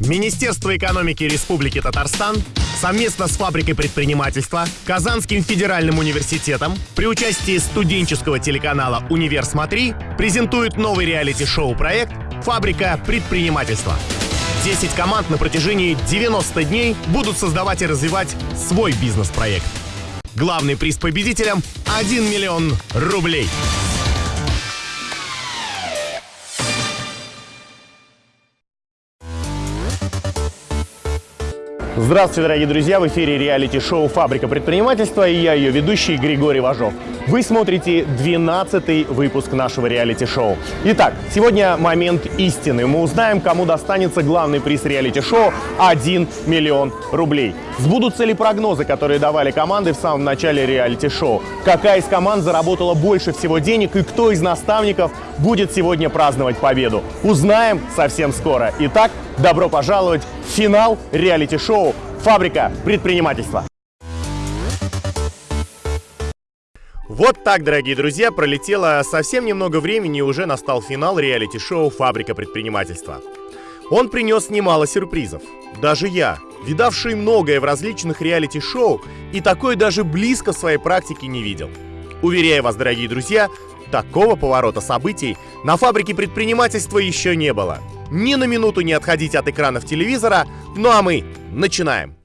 Министерство экономики Республики Татарстан совместно с фабрикой предпринимательства, Казанским федеральным университетом при участии студенческого телеканала «Универ Смотри» презентует новый реалити-шоу проект «Фабрика предпринимательства». 10 команд на протяжении 90 дней будут создавать и развивать свой бизнес-проект. Главный приз победителям – 1 миллион рублей. Здравствуйте, дорогие друзья! В эфире реалити-шоу «Фабрика предпринимательства» и я, ее ведущий Григорий Важов. Вы смотрите 12-й выпуск нашего реалити-шоу. Итак, сегодня момент истины. Мы узнаем, кому достанется главный приз реалити-шоу – 1 миллион рублей. Сбудутся ли прогнозы, которые давали команды в самом начале реалити-шоу? Какая из команд заработала больше всего денег и кто из наставников будет сегодня праздновать победу? Узнаем совсем скоро. Итак, добро пожаловать в финал реалити-шоу «Фабрика предпринимательства». Вот так, дорогие друзья, пролетело совсем немного времени и уже настал финал реалити-шоу «Фабрика предпринимательства». Он принес немало сюрпризов. Даже я, видавший многое в различных реалити-шоу, и такой даже близко в своей практике не видел. Уверяю вас, дорогие друзья, такого поворота событий на фабрике предпринимательства еще не было. Ни на минуту не отходить от экранов телевизора, ну а мы начинаем.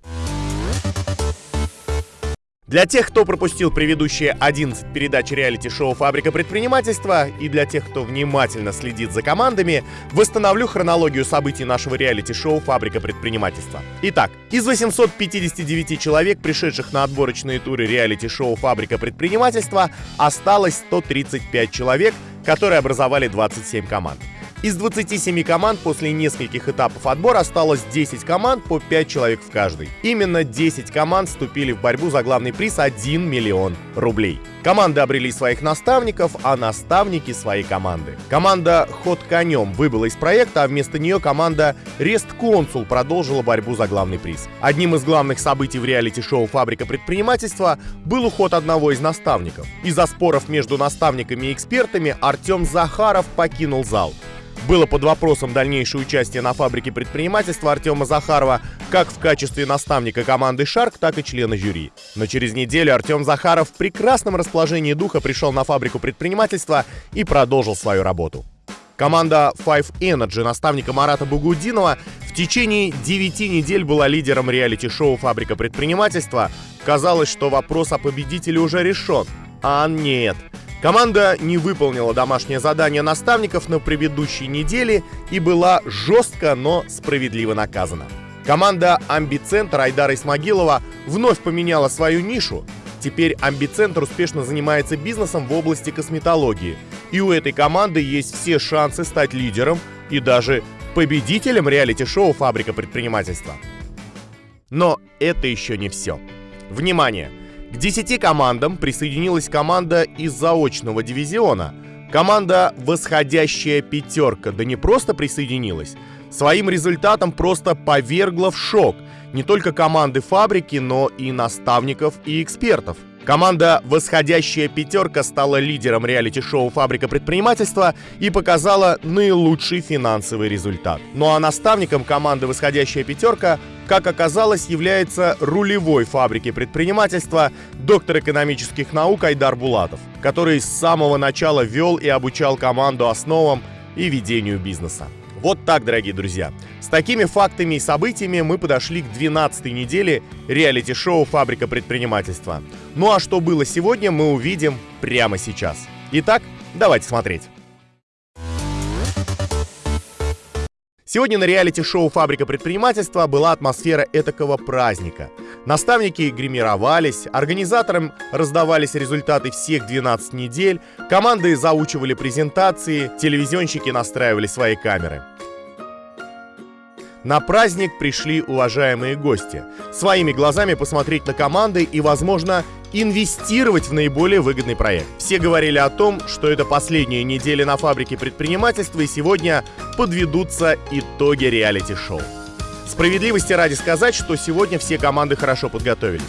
Для тех, кто пропустил предыдущие 11 передач реалити-шоу «Фабрика предпринимательства» и для тех, кто внимательно следит за командами, восстановлю хронологию событий нашего реалити-шоу «Фабрика предпринимательства». Итак, из 859 человек, пришедших на отборочные туры реалити-шоу «Фабрика предпринимательства», осталось 135 человек, которые образовали 27 команд. Из 27 команд после нескольких этапов отбора осталось 10 команд по 5 человек в каждой. Именно 10 команд вступили в борьбу за главный приз 1 миллион рублей. Команды обрели своих наставников, а наставники свои команды. Команда «Ход конем» выбыла из проекта, а вместо нее команда «Рест Консул» продолжила борьбу за главный приз. Одним из главных событий в реалити-шоу «Фабрика предпринимательства» был уход одного из наставников. Из-за споров между наставниками и экспертами Артем Захаров покинул зал. Было под вопросом дальнейшее участие на фабрике предпринимательства Артема Захарова как в качестве наставника команды «Шарк», так и члена жюри. Но через неделю Артем Захаров в прекрасном расположении духа пришел на фабрику предпринимательства и продолжил свою работу. Команда Five Energy наставника Марата Бугудинова в течение 9 недель была лидером реалити-шоу «Фабрика предпринимательства». Казалось, что вопрос о победителе уже решен. А нет – Команда не выполнила домашнее задание наставников на предыдущей неделе и была жестко, но справедливо наказана. Команда «Амбицентр» Айдара Исмагилова вновь поменяла свою нишу. Теперь «Амбицентр» успешно занимается бизнесом в области косметологии. И у этой команды есть все шансы стать лидером и даже победителем реалити-шоу «Фабрика предпринимательства». Но это еще не все. Внимание! К 10 командам присоединилась команда из заочного дивизиона. Команда «Восходящая пятерка» да не просто присоединилась, своим результатом просто повергла в шок не только команды фабрики, но и наставников и экспертов – Команда «Восходящая пятерка» стала лидером реалити-шоу «Фабрика предпринимательства» и показала наилучший финансовый результат. Ну а наставником команды «Восходящая пятерка» как оказалось, является рулевой фабрики предпринимательства доктор экономических наук Айдар Булатов, который с самого начала вел и обучал команду основам и ведению бизнеса. Вот так, дорогие друзья. С такими фактами и событиями мы подошли к 12 неделе реалити-шоу «Фабрика предпринимательства». Ну а что было сегодня, мы увидим прямо сейчас. Итак, давайте смотреть. Сегодня на реалити-шоу «Фабрика предпринимательства» была атмосфера этакого праздника. Наставники гримировались, организаторам раздавались результаты всех 12 недель, команды заучивали презентации, телевизионщики настраивали свои камеры. На праздник пришли уважаемые гости. Своими глазами посмотреть на команды и, возможно, инвестировать в наиболее выгодный проект. Все говорили о том, что это последняя неделя на фабрике предпринимательства и сегодня подведутся итоги реалити-шоу. Справедливости ради сказать, что сегодня все команды хорошо подготовились.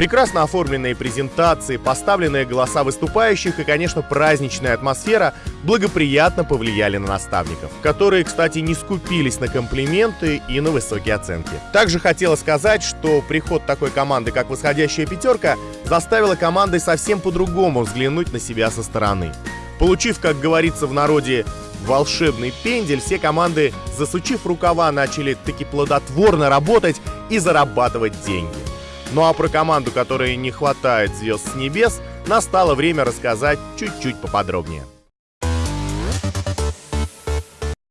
Прекрасно оформленные презентации, поставленные голоса выступающих и, конечно, праздничная атмосфера благоприятно повлияли на наставников, которые, кстати, не скупились на комплименты и на высокие оценки. Также хотела сказать, что приход такой команды, как «Восходящая пятерка», заставила команды совсем по-другому взглянуть на себя со стороны. Получив, как говорится в народе, волшебный пендель, все команды, засучив рукава, начали таки плодотворно работать и зарабатывать деньги. Ну а про команду, которой не хватает звезд с небес, настало время рассказать чуть-чуть поподробнее.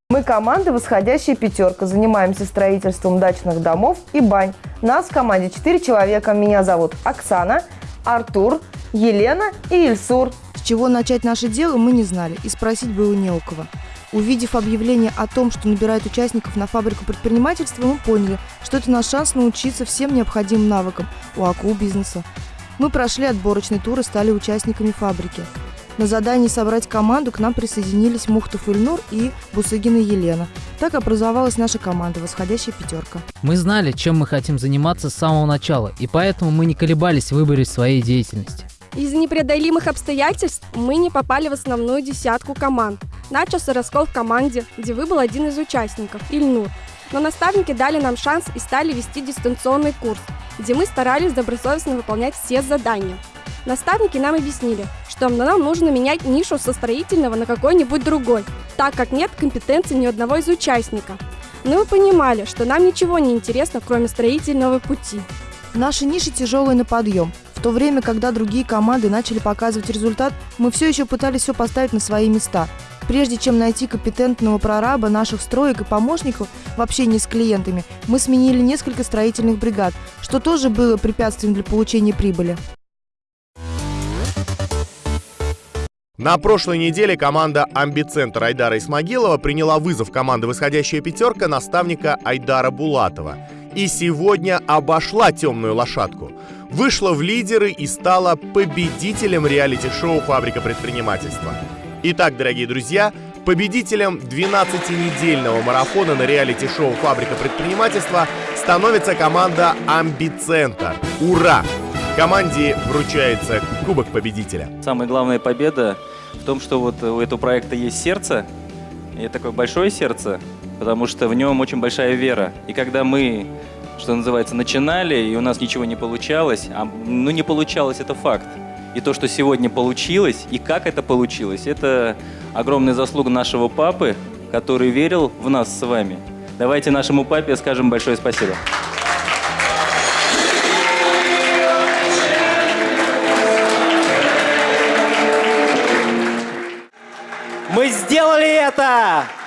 Мы команда «Восходящая пятерка». Занимаемся строительством дачных домов и бань. Нас в команде 4 человека. Меня зовут Оксана, Артур, Елена и Ильсур. С чего начать наше дело, мы не знали, и спросить было не у кого. Увидев объявление о том, что набирают участников на фабрику предпринимательства, мы поняли, что это наш шанс научиться всем необходимым навыкам у АКУ бизнеса. Мы прошли отборочный тур и стали участниками фабрики. На задании собрать команду к нам присоединились Мухтов Ильнур и Бусыгина Елена. Так образовалась наша команда «Восходящая пятерка». Мы знали, чем мы хотим заниматься с самого начала, и поэтому мы не колебались в выборе своей деятельности. Из-за непреодолимых обстоятельств мы не попали в основную десятку команд. Начался раскол в команде, где выбыл один из участников – Ильнур. Но наставники дали нам шанс и стали вести дистанционный курс, где мы старались добросовестно выполнять все задания. Наставники нам объяснили, что нам нужно менять нишу со строительного на какой-нибудь другой, так как нет компетенции ни одного из участников. Но мы понимали, что нам ничего не интересно, кроме строительного пути. Наши ниши тяжелые на подъем. В то время, когда другие команды начали показывать результат, мы все еще пытались все поставить на свои места. Прежде чем найти компетентного прораба наших строек и помощников в общении с клиентами, мы сменили несколько строительных бригад, что тоже было препятствием для получения прибыли. На прошлой неделе команда «Амбицентр» Айдара Исмагилова приняла вызов команды «Восходящая пятерка» наставника Айдара Булатова. И сегодня обошла темную лошадку – вышла в лидеры и стала победителем реалити-шоу «Фабрика предпринимательства». Итак, дорогие друзья, победителем 12-недельного марафона на реалити-шоу «Фабрика предпринимательства» становится команда «Амбицентр». Ура! Команде вручается Кубок Победителя. Самая главная победа в том, что вот у этого проекта есть сердце, и такое большое сердце, потому что в нем очень большая вера. И когда мы что называется, начинали, и у нас ничего не получалось. А, ну, не получалось, это факт. И то, что сегодня получилось, и как это получилось, это огромная заслуга нашего папы, который верил в нас с вами. Давайте нашему папе скажем большое спасибо. Мы сделали это!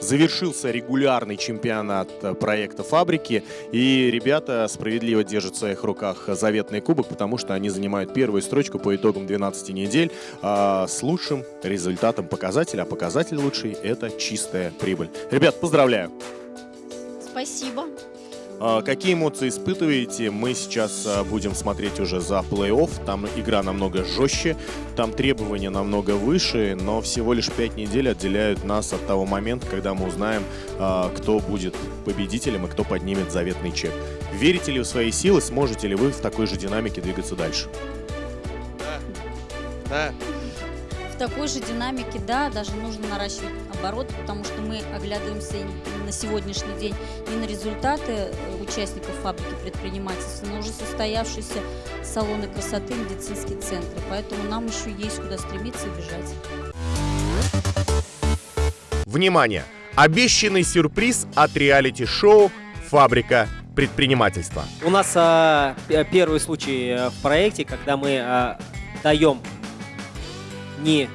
Завершился регулярный чемпионат э, проекта «Фабрики», и ребята справедливо держат в своих руках заветный кубок, потому что они занимают первую строчку по итогам 12 недель а, с лучшим результатом показателя, а показатель лучший – это чистая прибыль. Ребят, поздравляю! Спасибо. А, какие эмоции испытываете? Мы сейчас а, будем смотреть уже за плей-офф. Там игра намного жестче, там требования намного выше, но всего лишь 5 недель отделяют нас от того момента, когда мы узнаем, а, кто будет победителем и кто поднимет заветный чек. Верите ли в свои силы? Сможете ли вы в такой же динамике двигаться дальше? Да. Да такой же динамике, да, даже нужно наращивать обороты, потому что мы оглядываемся на сегодняшний день не на результаты э, участников фабрики предпринимательства, но уже состоявшиеся салоны красоты, медицинские центры. Поэтому нам еще есть куда стремиться и бежать. Внимание! Обещанный сюрприз от реалити-шоу «Фабрика предпринимательства». У нас а, первый случай э, в проекте, когда мы а, даем не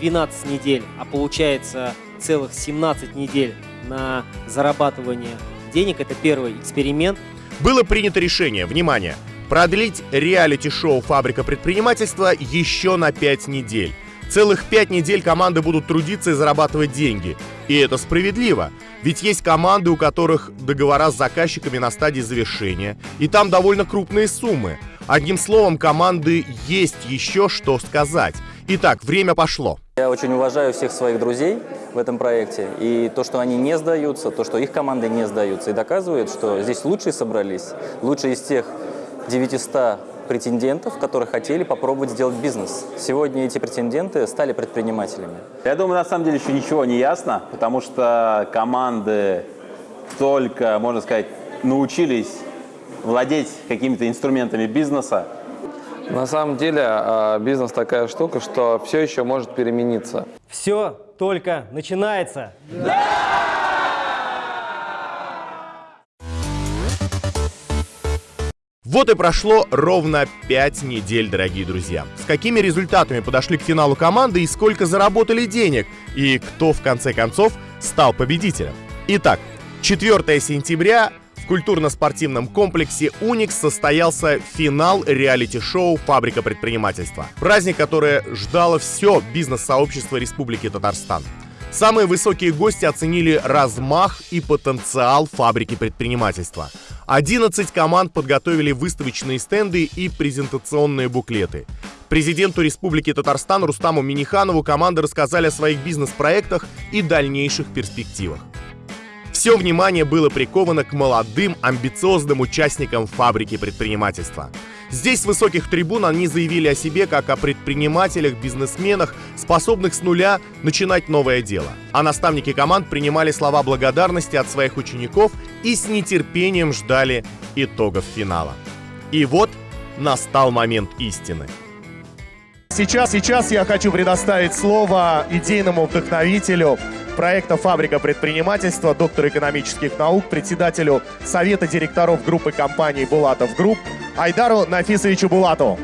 12 недель, а получается целых 17 недель на зарабатывание денег. Это первый эксперимент. Было принято решение, внимание, продлить реалити-шоу «Фабрика предпринимательства» еще на 5 недель. Целых 5 недель команды будут трудиться и зарабатывать деньги. И это справедливо. Ведь есть команды, у которых договора с заказчиками на стадии завершения, и там довольно крупные суммы. Одним словом, команды есть еще что сказать. Итак, время пошло. Я очень уважаю всех своих друзей в этом проекте. И то, что они не сдаются, то, что их команды не сдаются, и доказывает, что здесь лучшие собрались. Лучшие из тех 900 претендентов, которые хотели попробовать сделать бизнес. Сегодня эти претенденты стали предпринимателями. Я думаю, на самом деле еще ничего не ясно, потому что команды только, можно сказать, научились владеть какими-то инструментами бизнеса. На самом деле а, бизнес такая штука, что все еще может перемениться. Все только начинается. Вот и прошло ровно 5 недель, дорогие друзья. С какими результатами подошли к финалу команды и сколько заработали денег, и кто в конце концов стал победителем. Итак, 4 сентября культурно-спортивном комплексе «Уникс» состоялся финал реалити-шоу «Фабрика предпринимательства». Праздник, который ждало все бизнес-сообщество Республики Татарстан. Самые высокие гости оценили размах и потенциал фабрики предпринимательства. 11 команд подготовили выставочные стенды и презентационные буклеты. Президенту Республики Татарстан Рустаму Миниханову команды рассказали о своих бизнес-проектах и дальнейших перспективах. Все внимание было приковано к молодым, амбициозным участникам фабрики предпринимательства. Здесь с высоких трибун они заявили о себе как о предпринимателях, бизнесменах, способных с нуля начинать новое дело. А наставники команд принимали слова благодарности от своих учеников и с нетерпением ждали итогов финала. И вот настал момент истины. Сейчас, сейчас я хочу предоставить слово идейному вдохновителю проекта «Фабрика предпринимательства», доктору экономических наук, председателю Совета директоров группы компаний «Булатов Групп» Айдару Нафисовичу Булатову.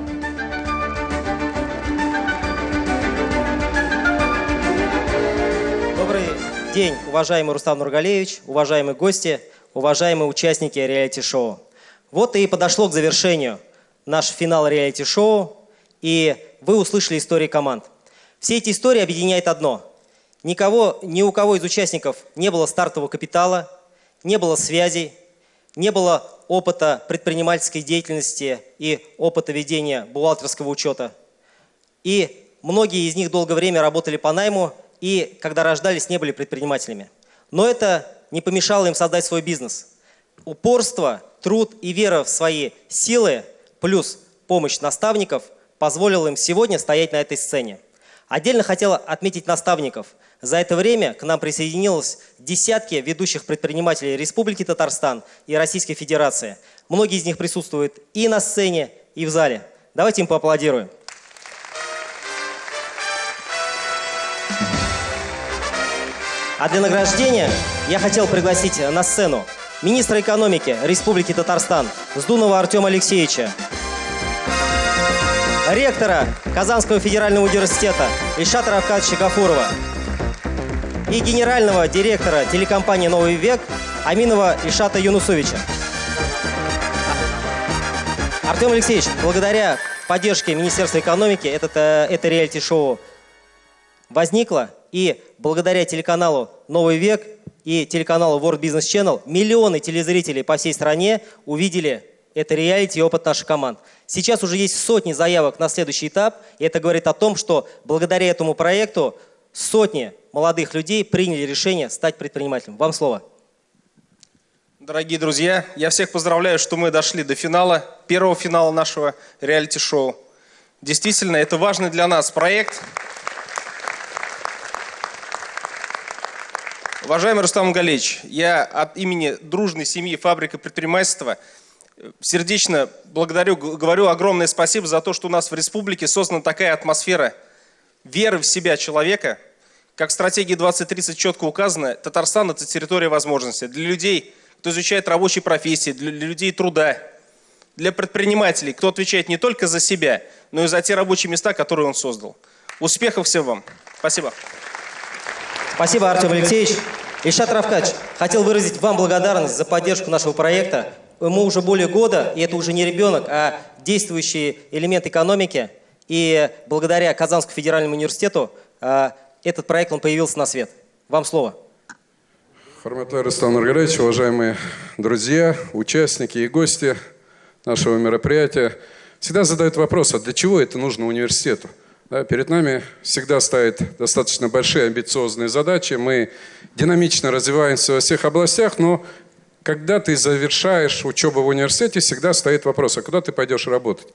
Добрый день, уважаемый Рустам Нургалевич, уважаемые гости, уважаемые участники реалити-шоу. Вот и подошло к завершению наш финал реалити-шоу, и вы услышали истории команд. Все эти истории объединяет одно. Никого, ни у кого из участников не было стартового капитала, не было связей, не было опыта предпринимательской деятельности и опыта ведения бухгалтерского учета. И многие из них долгое время работали по найму и, когда рождались, не были предпринимателями. Но это не помешало им создать свой бизнес. Упорство, труд и вера в свои силы, плюс помощь наставников, позволило им сегодня стоять на этой сцене. Отдельно хотела отметить наставников. За это время к нам присоединилось десятки ведущих предпринимателей Республики Татарстан и Российской Федерации. Многие из них присутствуют и на сцене, и в зале. Давайте им поаплодируем. А для награждения я хотел пригласить на сцену министра экономики Республики Татарстан Сдунова Артема Алексеевича, ректора Казанского федерального университета Ильшата Равкадовича Гафурова и генерального директора телекомпании «Новый век» Аминова Ильшата Юнусовича. Артем Алексеевич, благодаря поддержке Министерства экономики этот, э, это реалити-шоу возникло, и благодаря телеканалу «Новый век» и телеканалу World Business Channel миллионы телезрителей по всей стране увидели это реалити и опыт наших команд. Сейчас уже есть сотни заявок на следующий этап, и это говорит о том, что благодаря этому проекту сотни молодых людей приняли решение стать предпринимателем. Вам слово. Дорогие друзья, я всех поздравляю, что мы дошли до финала, первого финала нашего реалити-шоу. Действительно, это важный для нас проект. Уважаемый Рустам Галич, я от имени дружной семьи «Фабрика предпринимательства» сердечно благодарю, говорю огромное спасибо за то, что у нас в республике создана такая атмосфера веры в себя человека. Как в стратегии 2030 четко указано, Татарстан – это территория возможностей для людей, кто изучает рабочие профессии, для людей труда, для предпринимателей, кто отвечает не только за себя, но и за те рабочие места, которые он создал. Успехов всем вам. Спасибо. Спасибо, Артем Алексеевич. Ильшат Равкач, хотел выразить вам благодарность за поддержку нашего проекта. Ему уже более года, и это уже не ребенок, а действующий элемент экономики. И благодаря Казанскому федеральному университету а, этот проект он появился на свет. Вам слово. Харматлай Рустам Нургалевич, уважаемые друзья, участники и гости нашего мероприятия, всегда задают вопрос, а для чего это нужно университету? Да, перед нами всегда стоят достаточно большие амбициозные задачи. Мы динамично развиваемся во всех областях, но когда ты завершаешь учебу в университете, всегда стоит вопрос, а куда ты пойдешь работать?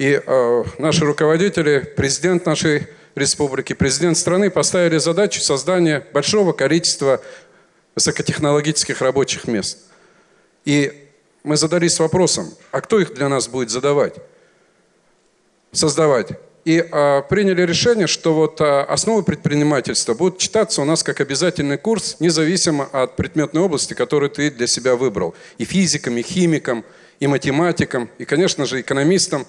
И э, наши руководители, президент нашей республики, президент страны поставили задачу создания большого количества высокотехнологических рабочих мест. И мы задались вопросом, а кто их для нас будет задавать, создавать? И а, приняли решение, что вот а, основы предпринимательства будут читаться у нас как обязательный курс, независимо от предметной области, которую ты для себя выбрал. И физикам, и химикам, и математикам, и, конечно же, экономистам.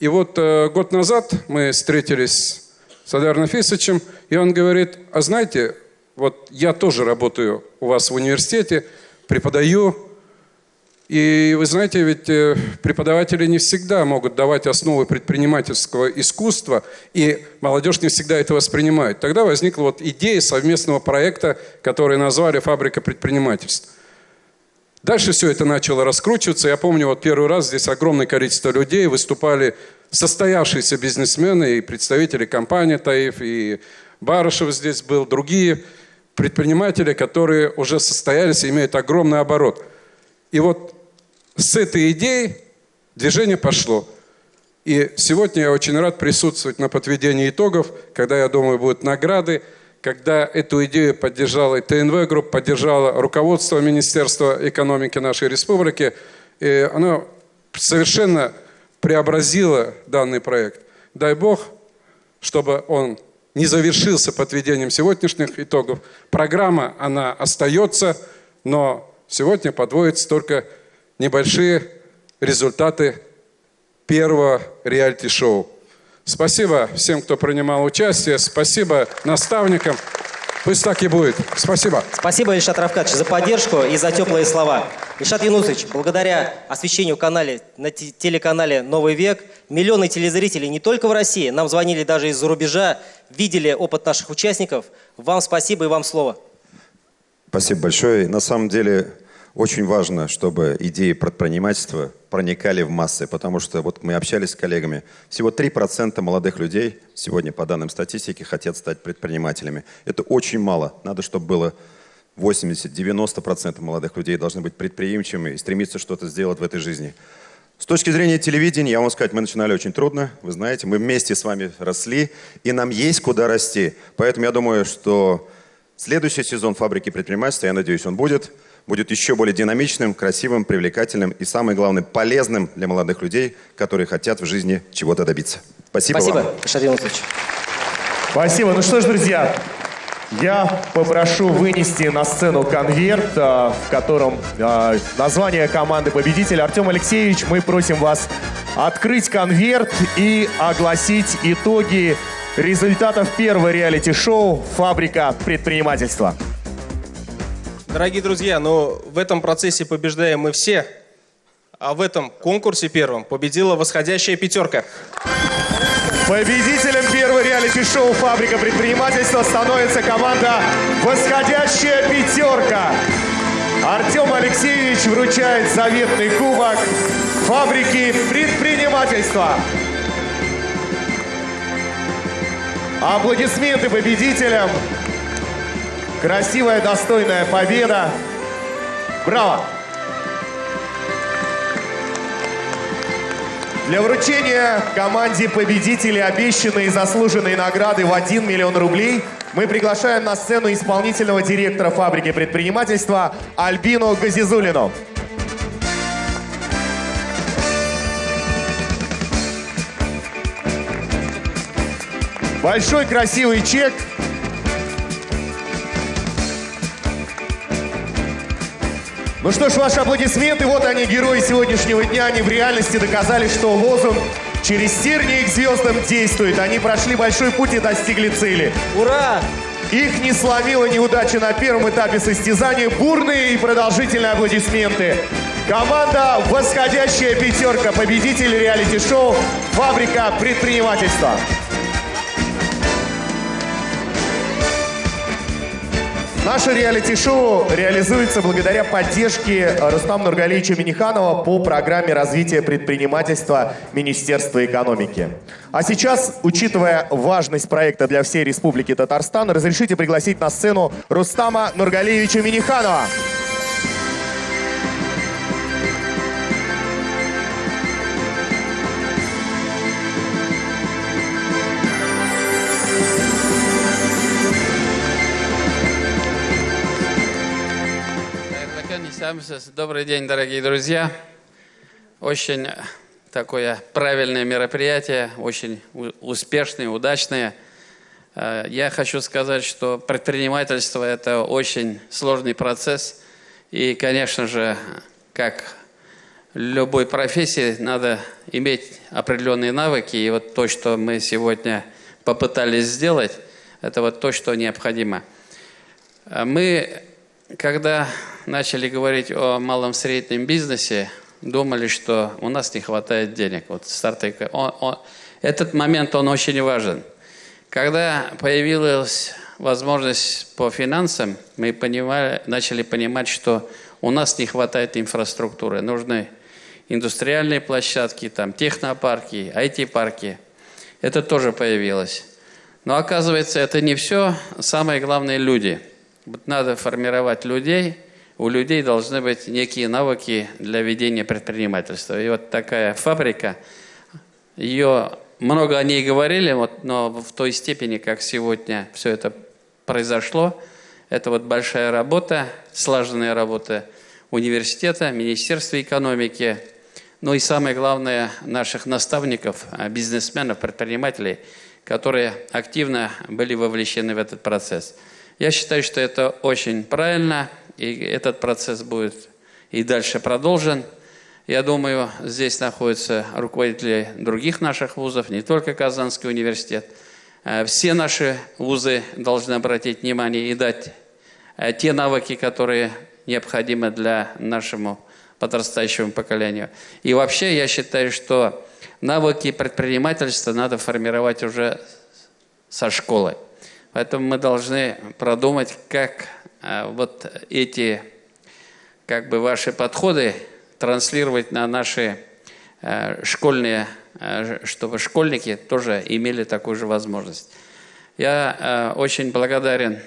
И вот а, год назад мы встретились с Адаром Фисовичем, и он говорит, а знаете, вот я тоже работаю у вас в университете, преподаю, и вы знаете, ведь э, преподаватели не всегда могут давать основы предпринимательского искусства, и молодежь не всегда это воспринимает. Тогда возникла вот идея совместного проекта, который назвали «Фабрика предпринимательства». Дальше все это начало раскручиваться. Я помню, вот первый раз здесь огромное количество людей выступали состоявшиеся бизнесмены и представители компании «Таиф», и Барышев здесь был, другие предприниматели, которые уже состоялись и имеют огромный оборот. И вот с этой идеей движение пошло. И сегодня я очень рад присутствовать на подведении итогов, когда, я думаю, будут награды, когда эту идею поддержала и ТНВ групп, поддержала руководство Министерства экономики нашей республики. И оно совершенно преобразило данный проект. Дай Бог, чтобы он не завершился подведением сегодняшних итогов. Программа, она остается, но сегодня подводится только небольшие результаты первого реалити-шоу. Спасибо всем, кто принимал участие. Спасибо наставникам. Пусть так и будет. Спасибо. Спасибо, Ильшат Равкадович, за поддержку и за теплые слова. Ильшат Янусович, благодаря освещению канале, на телеканале «Новый век» миллионы телезрителей не только в России, нам звонили даже из-за рубежа, видели опыт наших участников. Вам спасибо и вам слово. Спасибо большое. На самом деле, очень важно, чтобы идеи предпринимательства проникали в массы, потому что вот мы общались с коллегами, всего 3% молодых людей сегодня, по данным статистики, хотят стать предпринимателями. Это очень мало. Надо, чтобы было 80-90% молодых людей должны быть предприимчивыми и стремиться что-то сделать в этой жизни. С точки зрения телевидения, я вам сказать, мы начинали очень трудно. Вы знаете, мы вместе с вами росли, и нам есть куда расти. Поэтому я думаю, что следующий сезон «Фабрики предпринимательства», я надеюсь, он будет – будет еще более динамичным, красивым, привлекательным и, самое главное, полезным для молодых людей, которые хотят в жизни чего-то добиться. Спасибо, Спасибо, вам. Шарин Спасибо. Ну что ж, друзья, я попрошу вынести на сцену конверт, а, в котором а, название команды победителя. Артем Алексеевич, мы просим вас открыть конверт и огласить итоги результатов первого реалити-шоу «Фабрика предпринимательства». Дорогие друзья, но в этом процессе побеждаем мы все, а в этом конкурсе первом победила восходящая пятерка. Победителем первого реалити-шоу «Фабрика предпринимательства» становится команда «Восходящая пятерка». Артем Алексеевич вручает заветный кубок «Фабрики предпринимательства». Аплодисменты победителям. Красивая, достойная победа. Браво! Для вручения команде победителей обещанной и заслуженной награды в 1 миллион рублей мы приглашаем на сцену исполнительного директора фабрики предпринимательства Альбину Газизулину. Большой красивый чек Ну что ж, ваши аплодисменты. Вот они, герои сегодняшнего дня. Они в реальности доказали, что лозунг «Через тернии к звездам» действует. Они прошли большой путь и достигли цели. Ура! Их не сломила неудача на первом этапе состязания. Бурные и продолжительные аплодисменты. Команда «Восходящая пятерка», победитель реалити-шоу «Фабрика предпринимательства». Наше реалити-шоу реализуется благодаря поддержке Рустама Нургалевича Миниханова по программе развития предпринимательства Министерства экономики. А сейчас, учитывая важность проекта для всей Республики Татарстан, разрешите пригласить на сцену Рустама Нургалевича Миниханова. Добрый день, дорогие друзья. Очень такое правильное мероприятие, очень успешное, удачное. Э, я хочу сказать, что предпринимательство – это очень сложный процесс. И, конечно же, как любой профессии, надо иметь определенные навыки. И вот то, что мы сегодня попытались сделать, это вот то, что необходимо. Э, мы, когда начали говорить о малом среднем бизнесе, думали, что у нас не хватает денег. Вот старты, он, он, этот момент, он очень важен. Когда появилась возможность по финансам, мы понимали, начали понимать, что у нас не хватает инфраструктуры. Нужны индустриальные площадки, там, технопарки, IT-парки. Это тоже появилось. Но оказывается, это не все. Самое главное – люди. Надо формировать людей – у людей должны быть некие навыки для ведения предпринимательства. И вот такая фабрика, ее много о ней говорили, вот, но в той степени, как сегодня все это произошло, это вот большая работа, слаженная работа университета, Министерства экономики, ну и самое главное, наших наставников, бизнесменов, предпринимателей, которые активно были вовлечены в этот процесс. Я считаю, что это очень правильно, и этот процесс будет и дальше продолжен. Я думаю, здесь находятся руководители других наших вузов, не только Казанский университет. Э, все наши вузы должны обратить внимание и дать э, те навыки, которые необходимы для нашему подрастающему поколению. И вообще я считаю, что навыки предпринимательства надо формировать уже со школы. Поэтому мы должны продумать, как а, вот эти как бы ваши подходы транслировать на наши а, школьные, а, чтобы школьники тоже имели такую же возможность. Я очень благодарен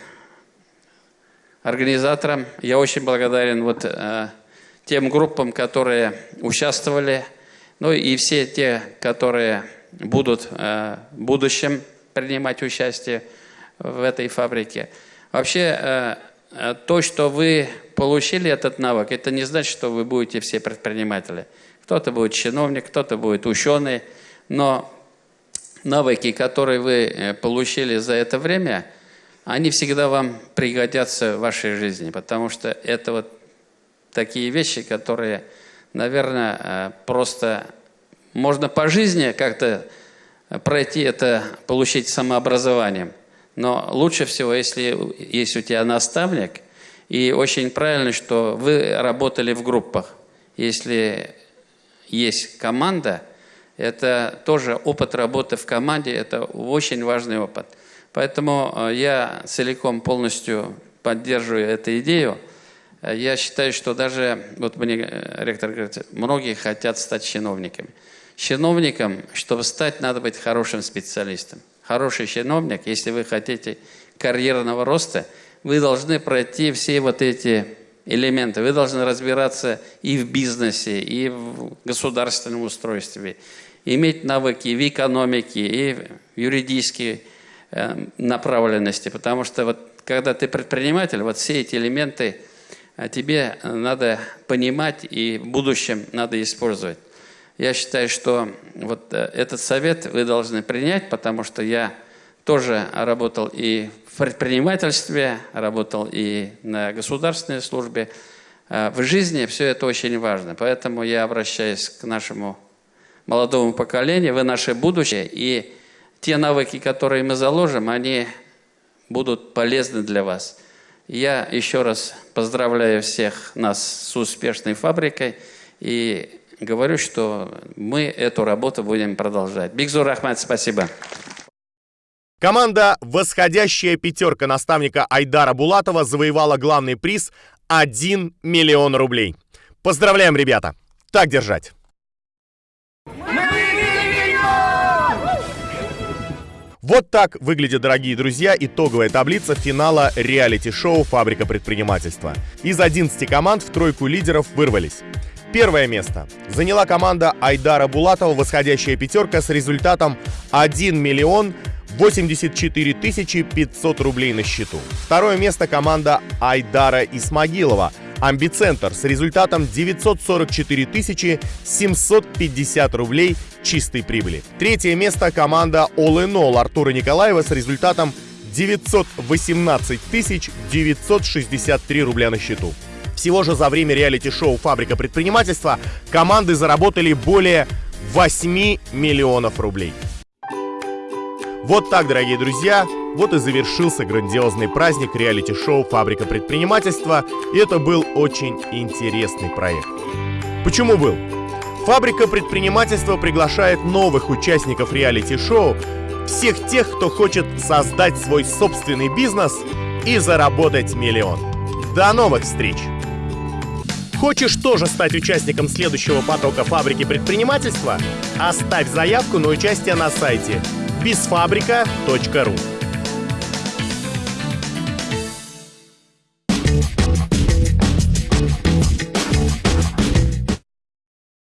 организаторам, я очень благодарен вот тем группам, которые участвовали, ну и все те, которые будут в будущем принимать участие в этой фабрике. Вообще Э, то, что вы получили этот навык, это не значит, что вы будете все предприниматели. Кто-то будет чиновник, кто-то будет ученый, но навыки, которые вы э, получили за это время, они всегда вам пригодятся в вашей жизни, потому что это вот такие вещи, которые, наверное, э, просто можно по жизни как-то пройти это, получить самообразованием. Но лучше всего, если есть у тебя наставник, и очень правильно, что вы работали в группах. Если есть команда, это тоже опыт работы в команде, это очень важный опыт. Поэтому э, я целиком полностью поддерживаю эту идею. Я считаю, что даже, вот мне э, ректор говорит, многие хотят стать чиновниками. Чиновником, чтобы стать, надо быть хорошим специалистом хороший чиновник, если вы хотите карьерного роста, вы должны пройти все вот эти элементы. Вы должны разбираться и в бизнесе, и в государственном устройстве, иметь навыки в экономике, и в юридической э, направленности. Потому что вот когда ты предприниматель, вот все эти элементы э, тебе надо понимать и в будущем надо использовать. Я считаю, что вот э, этот совет вы должны принять, потому что я тоже работал и в предпринимательстве, работал и на государственной службе. Э, в жизни все это очень важно, поэтому я обращаюсь к нашему молодому поколению, вы наше будущее, и те навыки, которые мы заложим, они будут полезны для вас. Я еще раз поздравляю всех нас с успешной фабрикой и говорю, что мы эту работу будем продолжать. Бигзур Ахмад, спасибо. Команда «Восходящая пятерка» наставника Айдара Булатова завоевала главный приз 1 миллион рублей. Поздравляем, ребята! Так держать! Вот так выглядит, дорогие друзья, итоговая таблица финала реалити-шоу «Фабрика предпринимательства». Из 11 команд в тройку лидеров вырвались. Первое место заняла команда Айдара Булатова «Восходящая пятерка» с результатом 1 миллион 84 тысячи 500 рублей на счету. Второе место команда Айдара Исмагилова «Амбицентр» с результатом 944 тысячи 750 рублей чистой прибыли. Третье место команда All in All Артура Николаева с результатом 918 тысяч 963 рубля на счету. Всего же за время реалити-шоу «Фабрика предпринимательства» команды заработали более 8 миллионов рублей. Вот так, дорогие друзья, вот и завершился грандиозный праздник реалити-шоу «Фабрика предпринимательства», и это был очень интересный проект. Почему был? Фабрика предпринимательства приглашает новых участников реалити-шоу, всех тех, кто хочет создать свой собственный бизнес и заработать миллион. До новых встреч! Хочешь тоже стать участником следующего потока фабрики предпринимательства? Оставь заявку на участие на сайте bizfabrica.ru